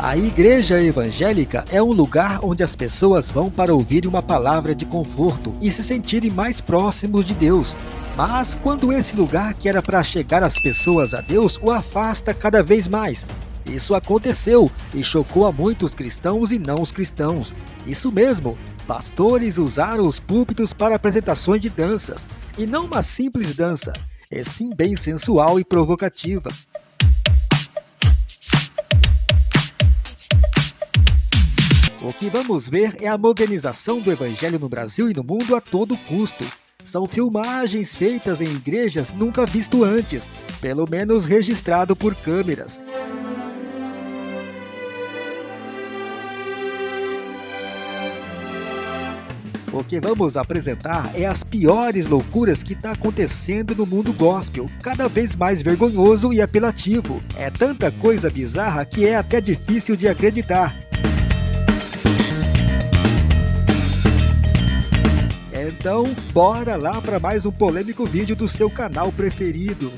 A igreja evangélica é um lugar onde as pessoas vão para ouvir uma palavra de conforto e se sentirem mais próximos de Deus. Mas quando esse lugar que era para chegar as pessoas a Deus o afasta cada vez mais. Isso aconteceu e chocou a muitos cristãos e não os cristãos. Isso mesmo, pastores usaram os púlpitos para apresentações de danças, e não uma simples dança, é sim bem sensual e provocativa. O que vamos ver é a modernização do evangelho no Brasil e no mundo a todo custo. São filmagens feitas em igrejas nunca visto antes, pelo menos registrado por câmeras. O que vamos apresentar é as piores loucuras que está acontecendo no mundo gospel, cada vez mais vergonhoso e apelativo. É tanta coisa bizarra que é até difícil de acreditar. Então, bora lá para mais um polêmico vídeo do seu canal preferido.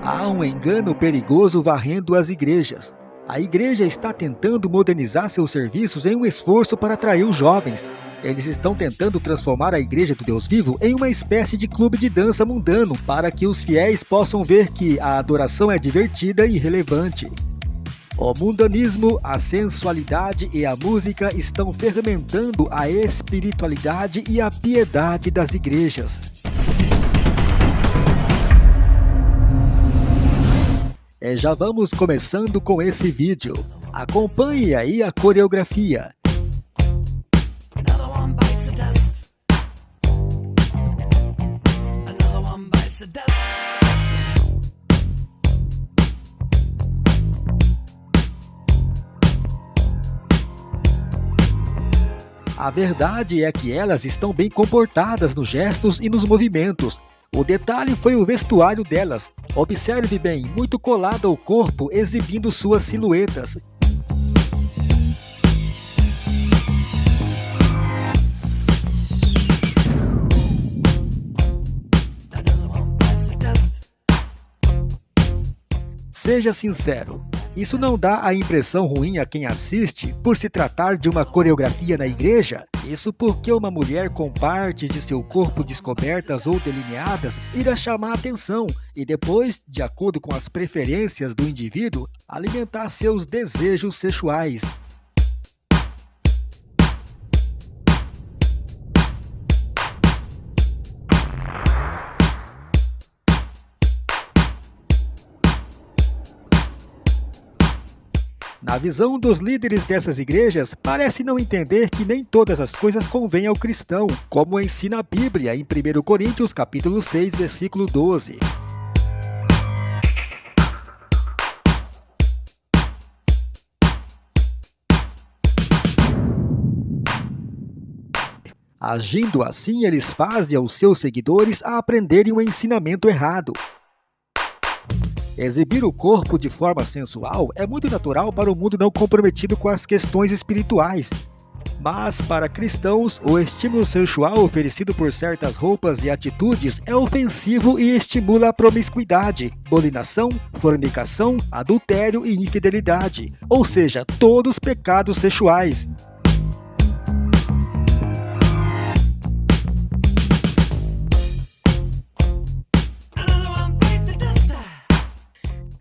Há um engano perigoso varrendo as igrejas. A igreja está tentando modernizar seus serviços em um esforço para atrair os jovens. Eles estão tentando transformar a Igreja do Deus Vivo em uma espécie de clube de dança mundano para que os fiéis possam ver que a adoração é divertida e relevante. O mundanismo, a sensualidade e a música estão fermentando a espiritualidade e a piedade das igrejas. Já vamos começando com esse vídeo. Acompanhe aí a coreografia. A verdade é que elas estão bem comportadas nos gestos e nos movimentos. O detalhe foi o vestuário delas. Observe bem, muito colado ao corpo, exibindo suas silhuetas. Seja sincero, isso não dá a impressão ruim a quem assiste por se tratar de uma coreografia na igreja? Isso porque uma mulher com partes de seu corpo descobertas ou delineadas irá chamar atenção e depois, de acordo com as preferências do indivíduo, alimentar seus desejos sexuais. Na visão dos líderes dessas igrejas, parece não entender que nem todas as coisas convêm ao cristão, como ensina a Bíblia em 1 Coríntios capítulo 6, versículo 12. Agindo assim, eles fazem aos seus seguidores a aprenderem o ensinamento errado, Exibir o corpo de forma sensual é muito natural para o mundo não comprometido com as questões espirituais. Mas, para cristãos, o estímulo sensual oferecido por certas roupas e atitudes é ofensivo e estimula a promiscuidade, bolinação, fornicação, adultério e infidelidade, ou seja, todos pecados sexuais.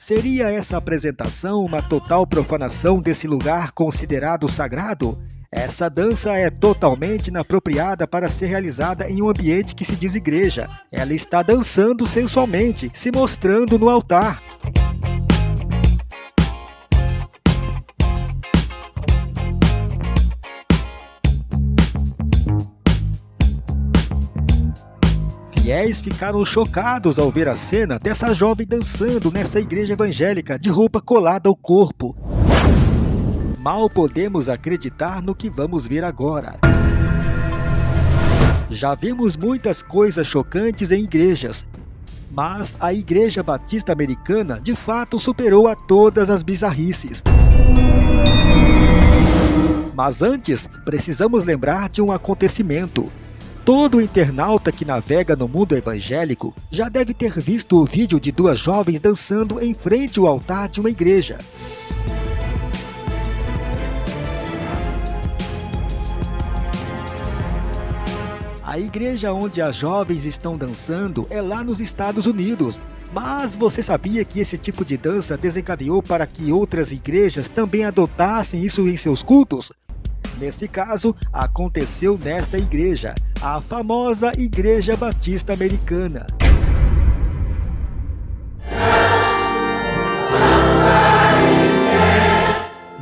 Seria essa apresentação uma total profanação desse lugar considerado sagrado? Essa dança é totalmente inapropriada para ser realizada em um ambiente que se diz igreja. Ela está dançando sensualmente, se mostrando no altar. Fiéis ficaram chocados ao ver a cena dessa jovem dançando nessa igreja evangélica de roupa colada ao corpo. Mal podemos acreditar no que vamos ver agora. Já vimos muitas coisas chocantes em igrejas, mas a Igreja Batista Americana de fato superou a todas as bizarrices. Mas antes, precisamos lembrar de um acontecimento. Todo internauta que navega no mundo evangélico já deve ter visto o vídeo de duas jovens dançando em frente ao altar de uma igreja. A igreja onde as jovens estão dançando é lá nos Estados Unidos. Mas você sabia que esse tipo de dança desencadeou para que outras igrejas também adotassem isso em seus cultos? Nesse caso, aconteceu nesta igreja, a famosa Igreja Batista Americana.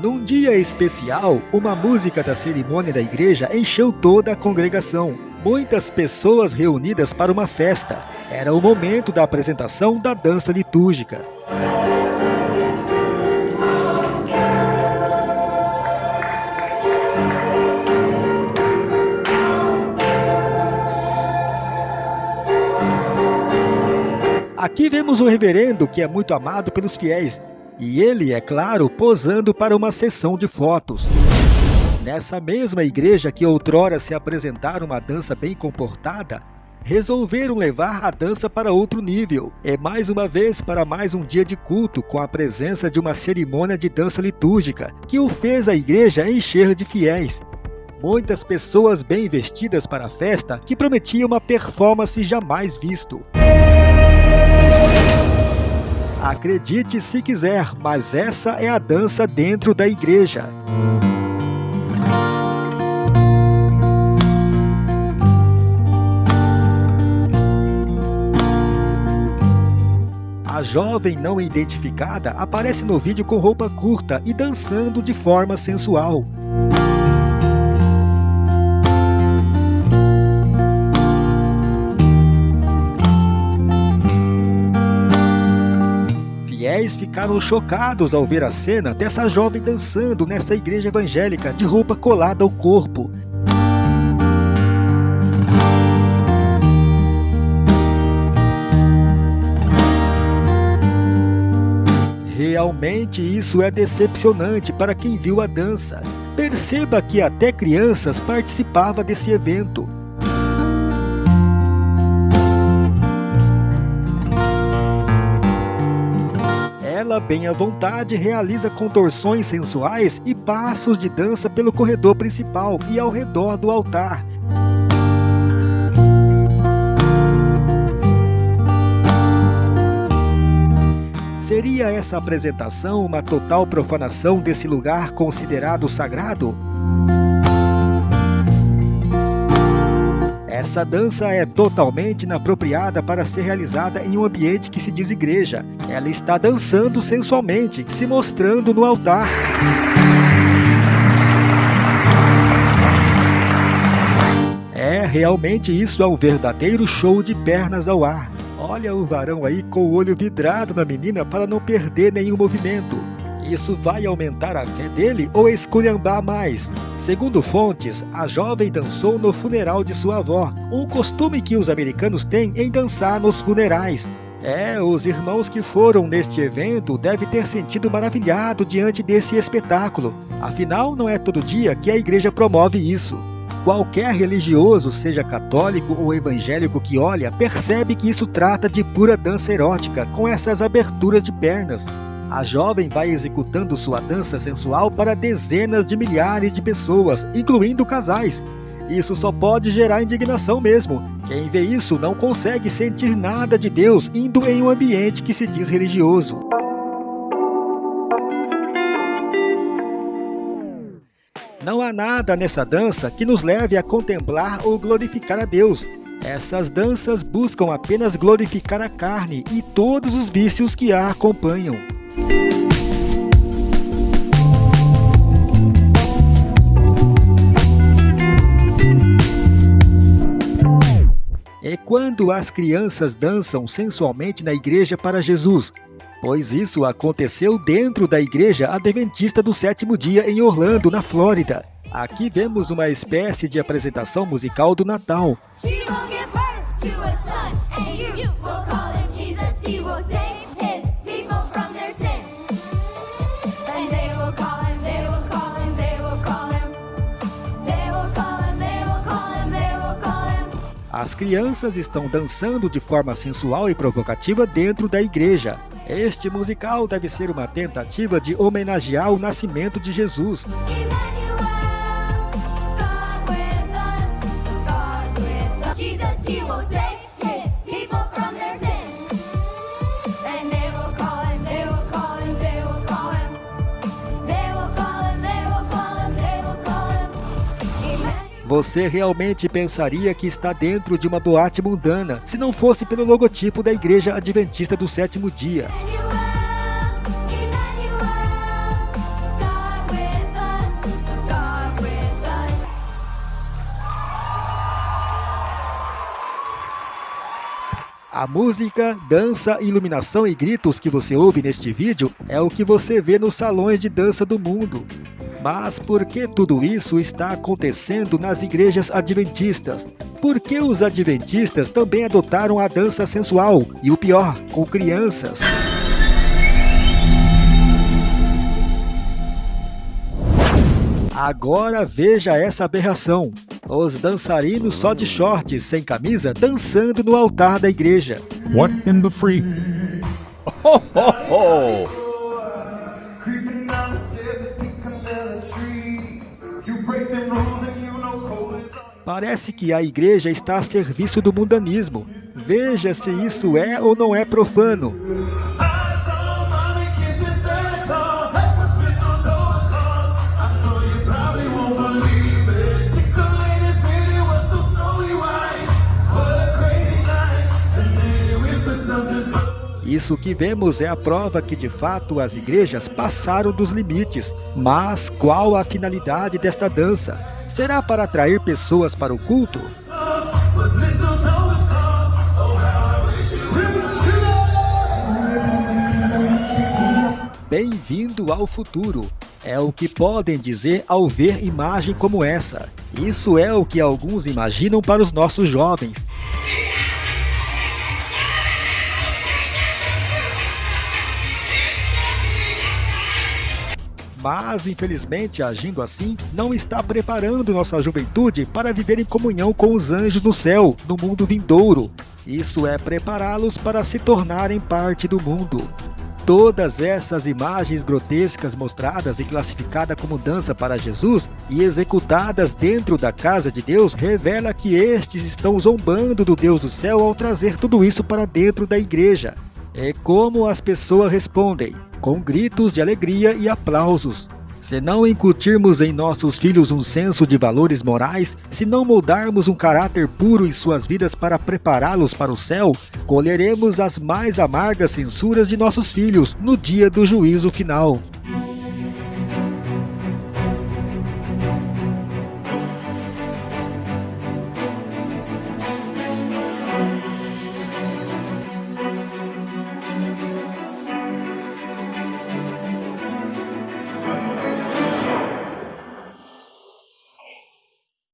Num dia especial, uma música da cerimônia da igreja encheu toda a congregação. Muitas pessoas reunidas para uma festa. Era o momento da apresentação da dança litúrgica. Aqui vemos o reverendo que é muito amado pelos fiéis, e ele, é claro, posando para uma sessão de fotos. Nessa mesma igreja que outrora se apresentara uma dança bem comportada, resolveram levar a dança para outro nível. É mais uma vez para mais um dia de culto com a presença de uma cerimônia de dança litúrgica, que o fez a igreja encher de fiéis. Muitas pessoas bem vestidas para a festa que prometia uma performance jamais visto. Acredite se quiser, mas essa é a dança dentro da igreja. A jovem não identificada aparece no vídeo com roupa curta e dançando de forma sensual. Ficaram chocados ao ver a cena dessa jovem dançando nessa igreja evangélica de roupa colada ao corpo. Realmente isso é decepcionante para quem viu a dança. Perceba que até crianças participavam desse evento. Ela, bem à vontade, realiza contorções sensuais e passos de dança pelo corredor principal e ao redor do altar. Seria essa apresentação uma total profanação desse lugar considerado sagrado? Essa dança é totalmente inapropriada para ser realizada em um ambiente que se diz igreja. Ela está dançando sensualmente, se mostrando no altar. É, realmente isso é um verdadeiro show de pernas ao ar. Olha o varão aí com o olho vidrado na menina para não perder nenhum movimento. Isso vai aumentar a fé dele ou esculhambar mais? Segundo fontes, a jovem dançou no funeral de sua avó, um costume que os americanos têm em dançar nos funerais. É, os irmãos que foram neste evento devem ter sentido maravilhado diante desse espetáculo. Afinal, não é todo dia que a igreja promove isso. Qualquer religioso, seja católico ou evangélico que olha, percebe que isso trata de pura dança erótica, com essas aberturas de pernas. A jovem vai executando sua dança sensual para dezenas de milhares de pessoas, incluindo casais. Isso só pode gerar indignação mesmo. Quem vê isso não consegue sentir nada de Deus indo em um ambiente que se diz religioso. Não há nada nessa dança que nos leve a contemplar ou glorificar a Deus. Essas danças buscam apenas glorificar a carne e todos os vícios que a acompanham. É quando as crianças dançam sensualmente na igreja para Jesus, pois isso aconteceu dentro da igreja adventista do sétimo dia em Orlando, na Flórida. Aqui vemos uma espécie de apresentação musical do Natal. As crianças estão dançando de forma sensual e provocativa dentro da igreja. Este musical deve ser uma tentativa de homenagear o nascimento de Jesus. Você realmente pensaria que está dentro de uma boate mundana, se não fosse pelo logotipo da Igreja Adventista do Sétimo Dia. A música, dança, iluminação e gritos que você ouve neste vídeo é o que você vê nos salões de dança do mundo. Mas por que tudo isso está acontecendo nas igrejas adventistas? Por que os adventistas também adotaram a dança sensual e o pior, com crianças? Agora veja essa aberração. Os dançarinos só de shorts, sem camisa, dançando no altar da igreja. What in the free? Ho, ho, ho! Parece que a igreja está a serviço do mundanismo. Veja se isso é ou não é profano. Isso que vemos é a prova que de fato as igrejas passaram dos limites. Mas qual a finalidade desta dança? Será para atrair pessoas para o culto? Bem-vindo ao futuro. É o que podem dizer ao ver imagem como essa. Isso é o que alguns imaginam para os nossos jovens. Mas infelizmente agindo assim, não está preparando nossa juventude para viver em comunhão com os anjos no céu, no mundo vindouro. Isso é prepará-los para se tornarem parte do mundo. Todas essas imagens grotescas mostradas e classificadas como dança para Jesus e executadas dentro da casa de Deus revela que estes estão zombando do Deus do céu ao trazer tudo isso para dentro da igreja. É como as pessoas respondem com gritos de alegria e aplausos. Se não incutirmos em nossos filhos um senso de valores morais, se não moldarmos um caráter puro em suas vidas para prepará-los para o céu, colheremos as mais amargas censuras de nossos filhos no dia do juízo final.